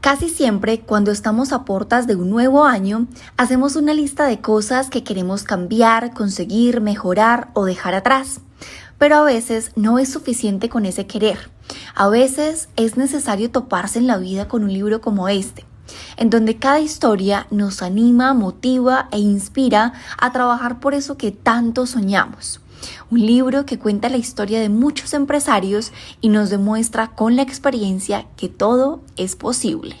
Casi siempre cuando estamos a portas de un nuevo año, hacemos una lista de cosas que queremos cambiar, conseguir, mejorar o dejar atrás. Pero a veces no es suficiente con ese querer. A veces es necesario toparse en la vida con un libro como este, en donde cada historia nos anima, motiva e inspira a trabajar por eso que tanto soñamos. Un libro que cuenta la historia de muchos empresarios y nos demuestra con la experiencia que todo es posible.